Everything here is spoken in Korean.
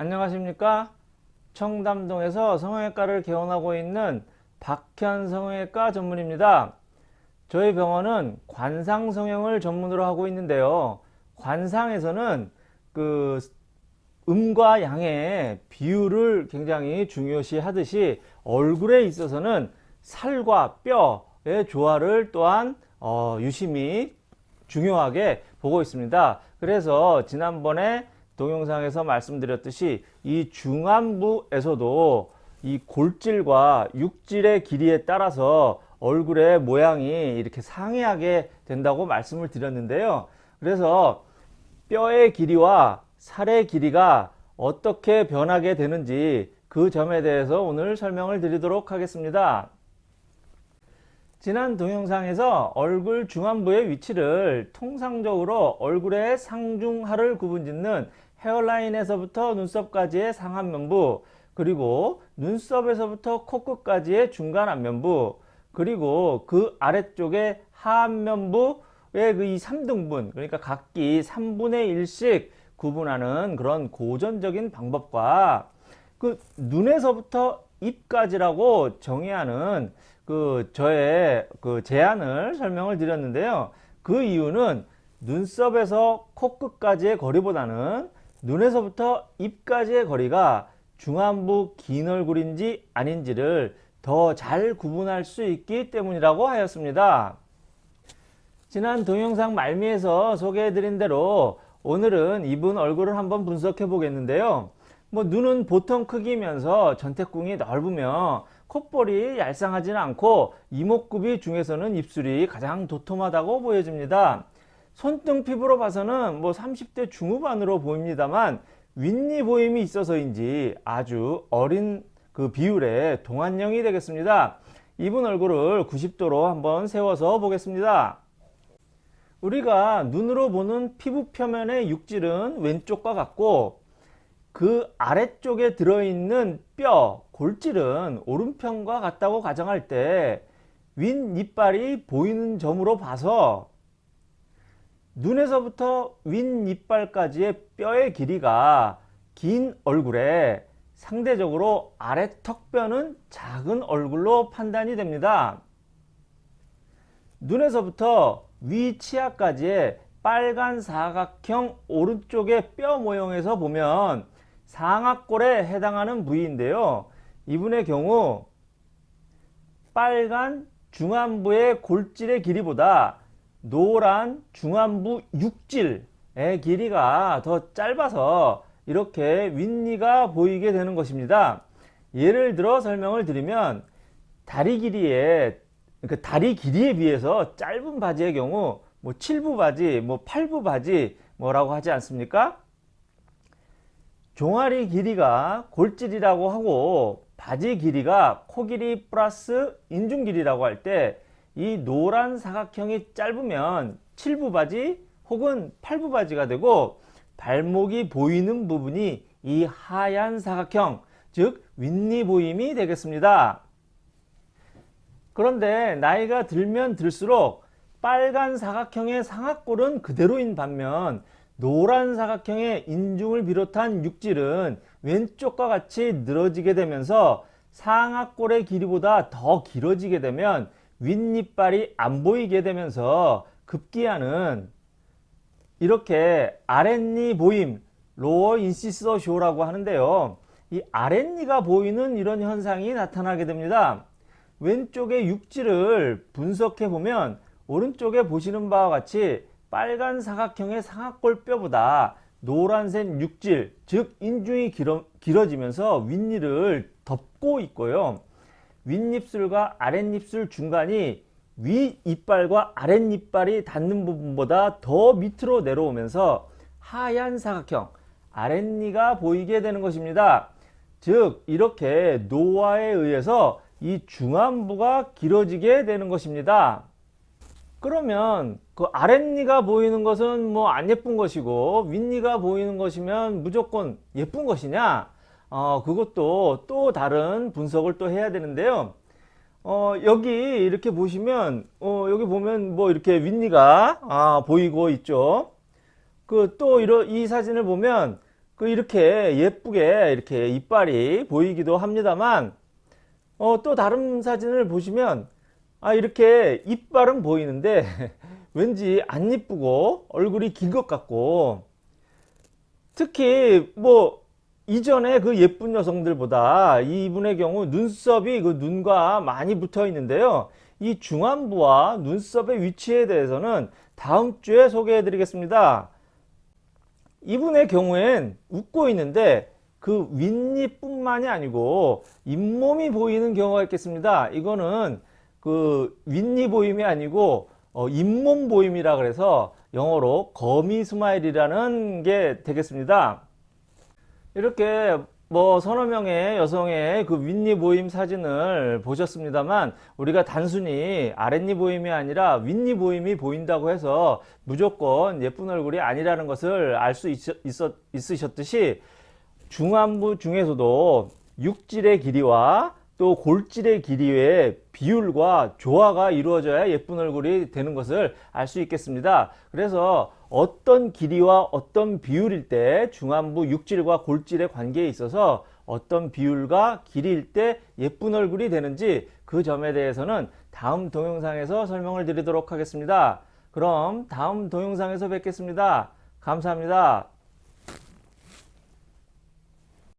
안녕하십니까? 청담동에서 성형외과를 개원하고 있는 박현 성형외과 전문입니다. 저희 병원은 관상 성형을 전문으로 하고 있는데요. 관상에서는 그 음과 양의 비율을 굉장히 중요시 하듯이 얼굴에 있어서는 살과 뼈의 조화를 또한 어, 유심히 중요하게 보고 있습니다. 그래서 지난번에 동영상에서 말씀드렸듯이 이 중안부에서도 이 골질과 육질의 길이에 따라서 얼굴의 모양이 이렇게 상이하게 된다고 말씀을 드렸는데요. 그래서 뼈의 길이와 살의 길이가 어떻게 변하게 되는지 그 점에 대해서 오늘 설명을 드리도록 하겠습니다. 지난 동영상에서 얼굴 중안부의 위치를 통상적으로 얼굴의 상중하를 구분짓는 헤어라인에서부터 눈썹까지의 상안면부 그리고 눈썹에서부터 코끝까지의 중간 안면부 그리고 그 아래쪽에 하안면부의 그 이 3등분 그러니까 각기 3분의 1씩 구분하는 그런 고전적인 방법과 그 눈에서부터 입까지라고 정의하는 그 저의 그 제안을 설명을 드렸는데요. 그 이유는 눈썹에서 코끝까지의 거리보다는 눈에서부터 입까지의 거리가 중안부 긴 얼굴인지 아닌지를 더 잘 구분할 수 있기 때문이라고 하였습니다. 지난 동영상 말미에서 소개해드린 대로 오늘은 이분 얼굴을 한번 분석해 보겠는데요. 뭐 눈은 보통 크기면서 전태궁이 넓으며 콧볼이 얄쌍하지는 않고 이목구비 중에서는 입술이 가장 도톰하다고 보여집니다. 손등 피부로 봐서는 뭐 30대 중후반으로 보입니다만 윗니 보임이 있어서인지 아주 어린 그 비율의 동안형이 되겠습니다. 이분 얼굴을 90도로 한번 세워서 보겠습니다. 우리가 눈으로 보는 피부 표면의 육질은 왼쪽과 같고 그 아래쪽에 들어있는 뼈, 골질은 오른편과 같다고 가정할 때 윗니빨이 보이는 점으로 봐서 눈에서부터 윗니빨까지의 뼈의 길이가 긴 얼굴에 상대적으로 아래 턱뼈는 작은 얼굴로 판단이 됩니다. 눈에서부터 위 치아까지의 빨간 사각형 오른쪽의 뼈 모형에서 보면 상악골에 해당하는 부위인데요. 이분의 경우 빨간 중안부의 골질의 길이보다 노란 중안부 육질의 길이가 더 짧아서 이렇게 윗니가 보이게 되는 것입니다. 예를 들어 설명을 드리면 다리 길이에 그 다리 길이에 비해서 짧은 바지의 경우 뭐 7부 바지, 뭐 8부 바지 뭐라고 하지 않습니까? 종아리 길이가 골질이라고 하고 바지 길이가 코 길이 플러스 인중 길이라고 할 때 이 노란 사각형이 짧으면 7부 바지 혹은 8부 바지가 되고 발목이 보이는 부분이 이 하얀 사각형 즉 윗니 보임이 되겠습니다. 그런데 나이가 들면 들수록 빨간 사각형의 상악골은 그대로인 반면 노란 사각형의 인중을 비롯한 육질은 왼쪽과 같이 늘어지게 되면서 상악골의 길이보다 더 길어지게 되면 윗니빨이 안 보이게 되면서 급기야는 이렇게 아랫니 보임 lower incisor show라고 하는데요. 이 아랫니가 보이는 이런 현상이 나타나게 됩니다. 왼쪽의 육질을 분석해 보면 오른쪽에 보시는 바와 같이 빨간 사각형의 상악골 뼈보다 노란색 육질 즉 인중이 길어, 길어지면서 윗니를 덮고 있고요. 윗입술과 아랫입술 중간이 윗이빨과 아랫이빨이 닿는 부분보다 더 밑으로 내려오면서 하얀 사각형 아랫니가 보이게 되는 것입니다. 즉 이렇게 노화에 의해서 이 중안부가 길어지게 되는 것입니다. 그러면 그 아랫니가 보이는 것은 뭐 안 예쁜 것이고 윗니가 보이는 것이면 무조건 예쁜 것이냐 어, 그것도 또 다른 분석을 또 해야 되는데요. 어, 여기 이렇게 보시면 어, 여기 보면 뭐 이렇게 윗니가 아, 보이고 있죠. 그 또 이런 이 사진을 보면 그 이렇게 예쁘게 이렇게 이빨이 보이기도 합니다만 어, 또 다른 사진을 보시면 아 이렇게 이빨은 보이는데 왠지 안 이쁘고 얼굴이 긴 것 같고 특히 뭐 이전에 그 예쁜 여성들보다 이분의 경우 눈썹이 그 눈과 많이 붙어 있는데요. 이 중안부와 눈썹의 위치에 대해서는 다음 주에 소개해 드리겠습니다. 이분의 경우엔 웃고 있는데 그 윗니뿐만이 아니고 잇몸이 보이는 경우가 있겠습니다. 이거는 그 윗니 보임이 아니고 어, 잇몸 보임이라 그래서 영어로 gummy smile이라는 게 되겠습니다. 이렇게 뭐 서너 명의 여성의 그 윗니 보임 사진을 보셨습니다만 우리가 단순히 아랫니 보임이 아니라 윗니 보임이 보인다고 해서 무조건 예쁜 얼굴이 아니라는 것을 알 수 있으셨듯이 중안부 중에서도 육질의 길이와 또 골질의 길이의 비율과 조화가 이루어져야 예쁜 얼굴이 되는 것을 알 수 있겠습니다. 그래서 어떤 길이와 어떤 비율일 때 중안부 육질과 골질의 관계에 있어서 어떤 비율과 길이일 때 예쁜 얼굴이 되는지 그 점에 대해서는 다음 동영상에서 설명을 드리도록 하겠습니다. 그럼 다음 동영상에서 뵙겠습니다. 감사합니다.